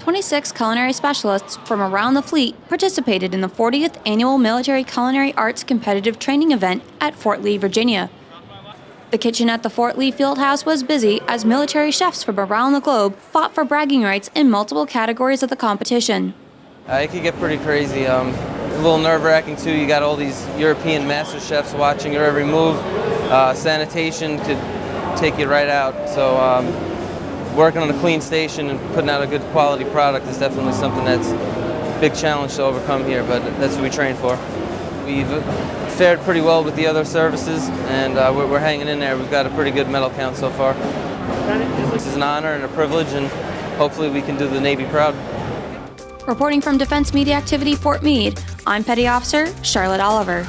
26 culinary specialists from around the fleet participated in the 40th annual Military Culinary Arts competitive training event at Fort Lee, Virginia. The kitchen at the Fort Lee Fieldhouse was busy as military chefs from around the globe fought for bragging rights in multiple categories of the competition. Uh, it could get pretty crazy. Um, a little nerve-wracking too. You got all these European master chefs watching your every move. Uh, sanitation could take you right out. So um, working on a clean station and putting out a good quality product is definitely something that's a big challenge to overcome here, but that's what we train for. We've fared pretty well with the other services, and uh, we're, we're hanging in there. We've got a pretty good medal count so far. This is an honor and a privilege, and hopefully we can do the Navy proud. Reporting from Defense Media Activity Fort Meade, I'm Petty Officer Charlotte Oliver.